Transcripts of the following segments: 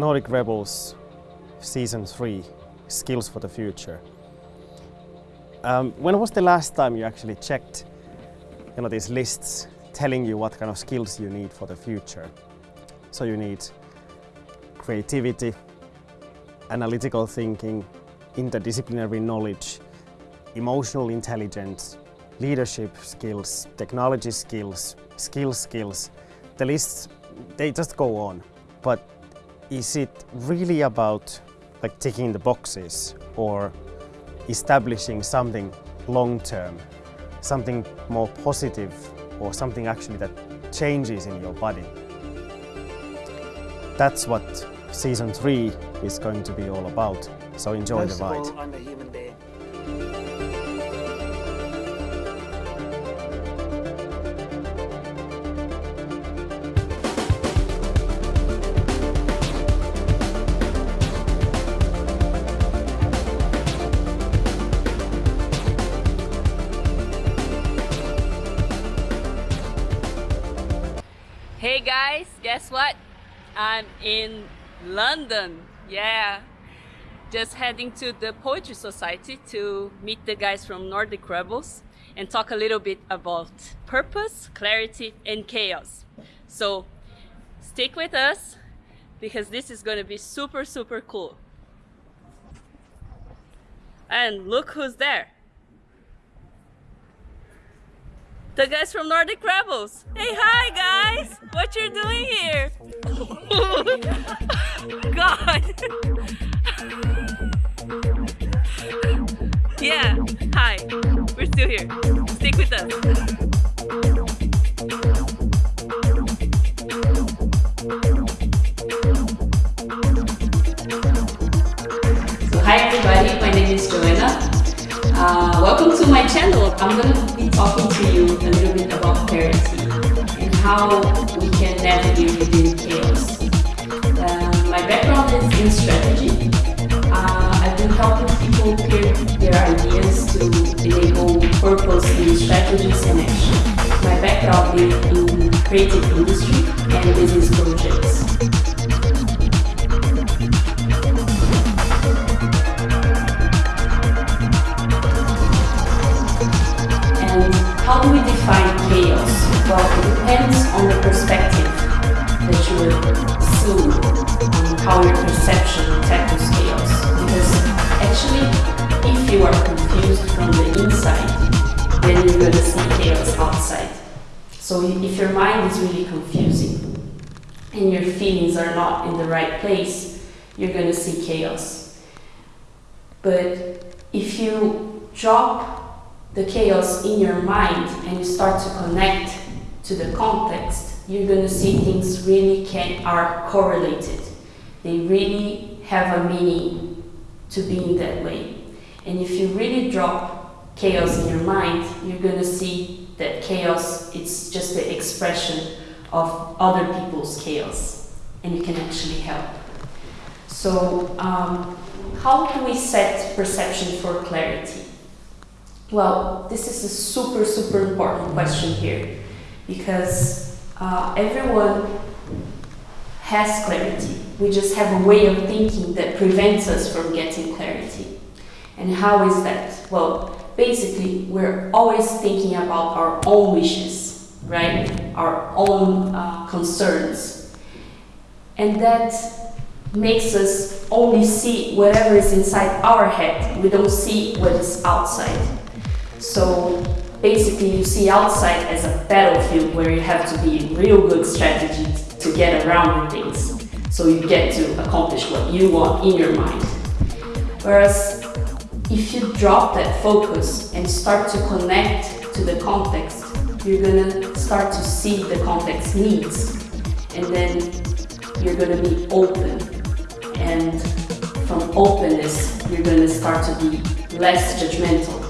Nordic Rebels Season 3, Skills for the Future. Um, when was the last time you actually checked you know, these lists telling you what kind of skills you need for the future? So you need creativity, analytical thinking, interdisciplinary knowledge, emotional intelligence, leadership skills, technology skills, skill skills. The lists, they just go on. But is it really about like ticking the boxes or establishing something long term, something more positive or something actually that changes in your body? That's what season three is going to be all about. So enjoy the ride. Guys, guess what? I'm in London. Yeah. Just heading to the Poetry Society to meet the guys from Nordic Rebels and talk a little bit about purpose, clarity, and chaos. So stick with us because this is going to be super, super cool. And look who's there. The guys from Nordic Rebels. Hey, hi guys! What you're doing here? God. yeah. Hi. We're still here. Stick with us. Hi everybody, my name is Joanna. Uh, welcome to my channel. I'm be talking to you a little bit about clarity and how we can navigate within chaos. Um, my background is in strategy. Uh, I've been helping people clear their ideas to enable purpose in strategies and action. My background is in creative industry and business projects. Define chaos? Well, it depends on the perspective that you are seeing, on how your perception tackles chaos. Because actually, if you are confused from the inside, then you're going to see chaos outside. So if your mind is really confusing and your feelings are not in the right place, you're going to see chaos. But if you drop the chaos in your mind and you start to connect to the context, you're going to see things really can are correlated. They really have a meaning to being that way. And if you really drop chaos in your mind, you're going to see that chaos it's just the expression of other people's chaos, and you can actually help. So, um, how do we set perception for clarity? Well, this is a super, super important question here because uh, everyone has clarity. We just have a way of thinking that prevents us from getting clarity. And how is that? Well, basically, we're always thinking about our own wishes, right? Our own uh, concerns. And that makes us only see whatever is inside our head. We don't see what is outside. So basically you see outside as a battlefield where you have to be in real good strategy to get around things. So you get to accomplish what you want in your mind. Whereas if you drop that focus and start to connect to the context, you're gonna start to see the context needs. And then you're gonna be open. And from openness, you're gonna start to be less judgmental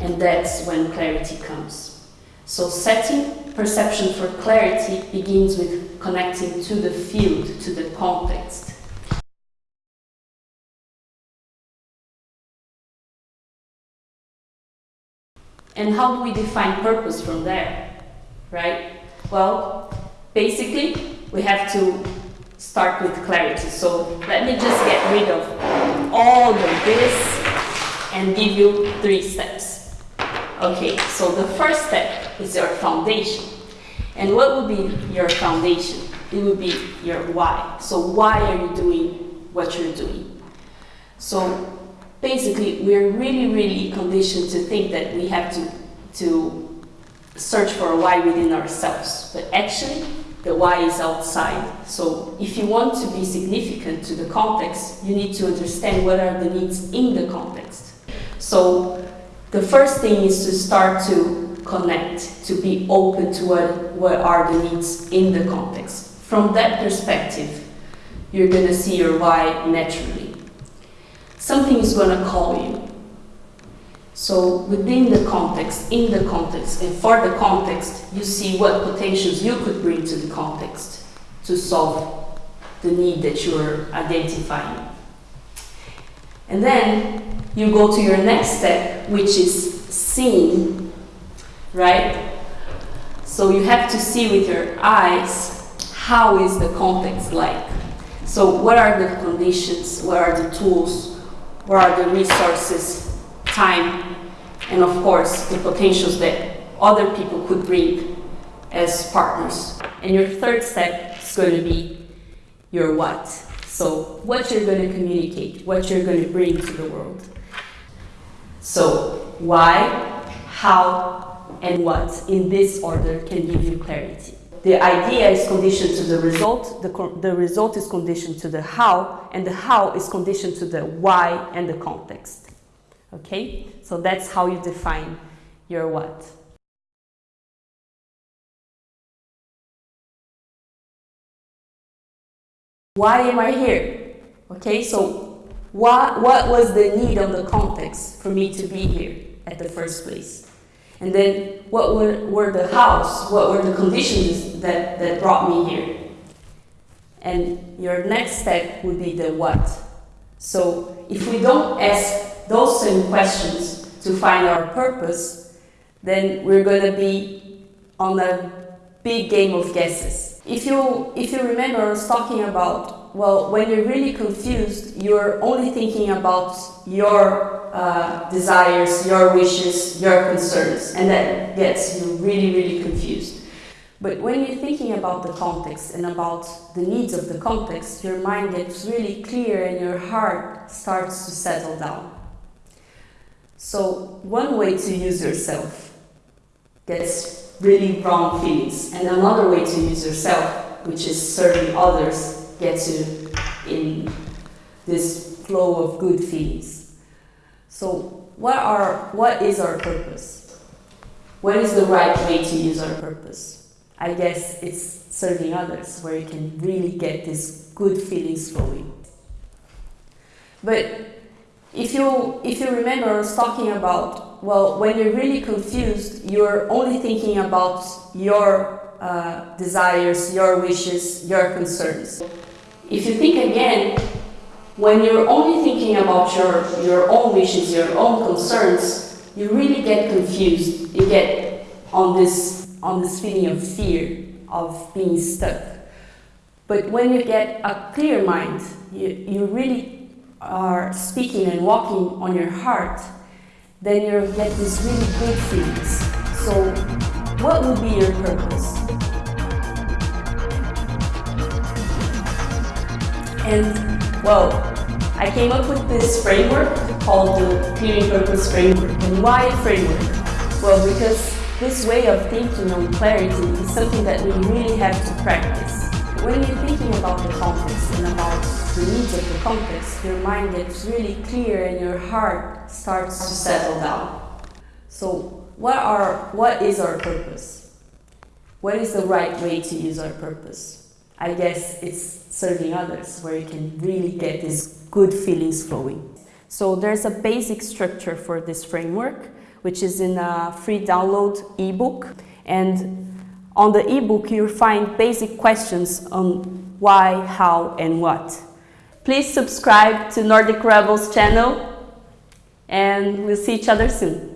and that's when clarity comes. So setting perception for clarity begins with connecting to the field, to the context. And how do we define purpose from there? Right? Well, basically, we have to start with clarity. So let me just get rid of all the this and give you three steps. Okay, so the first step is your foundation. And what would be your foundation? It would be your why. So why are you doing what you're doing? So basically, we're really, really conditioned to think that we have to, to search for a why within ourselves. But actually, the why is outside. So if you want to be significant to the context, you need to understand what are the needs in the context. So the first thing is to start to connect, to be open to what, what are the needs in the context. From that perspective, you're going to see your why naturally. Something is going to call you. So within the context, in the context, and for the context, you see what potentials you could bring to the context to solve the need that you're identifying. And then you go to your next step, which is seeing, right? So you have to see with your eyes how is the context like. So what are the conditions, what are the tools, what are the resources, time, and of course the potentials that other people could bring as partners. And your third step is going to be your what. So what you're going to communicate, what you're going to bring to the world. So why, how, and what in this order can give you clarity. The idea is conditioned to the result, the, the result is conditioned to the how, and the how is conditioned to the why and the context. Okay, so that's how you define your what. Why am I here? Okay, so what, what was the need of the context for me to be here at the first place? And then what were, were the hows, what were the conditions that, that brought me here? And your next step would be the what. So if we don't ask those same questions to find our purpose, then we're going to be on a big game of guesses. If you, if you remember, I was talking about, well, when you're really confused, you're only thinking about your uh, desires, your wishes, your concerns, and that gets you really, really confused. But when you're thinking about the context and about the needs of the context, your mind gets really clear and your heart starts to settle down. So one way to use yourself gets really wrong feelings, and another way to use yourself, which is serving others, gets you in this flow of good feelings. So what are what is our purpose? What is the right way to use our purpose? I guess it's serving others, where you can really get these good feelings flowing. But if you, if you remember, I was talking about, well, when you're really confused, you're only thinking about your uh, desires, your wishes, your concerns. If you think again, when you're only thinking about your, your own wishes, your own concerns, you really get confused. You get on this, on this feeling of fear, of being stuck. But when you get a clear mind, you, you really are speaking and walking on your heart, then you get these really good feelings. So what would be your purpose? And well, I came up with this framework called the Clearing Purpose Framework. And why framework? Well, because this way of thinking on clarity is something that we really have to practice. When you're thinking about the context and about the needs of the context, your mind gets really clear and your heart starts to settle down. So what, are, what is our purpose? What is the right way to use our purpose? I guess it's serving others, where you can really get these good feelings flowing. So there's a basic structure for this framework, which is in a free download ebook. And on the ebook, you'll find basic questions on why, how, and what. Please subscribe to Nordic Rebels channel and we'll see each other soon.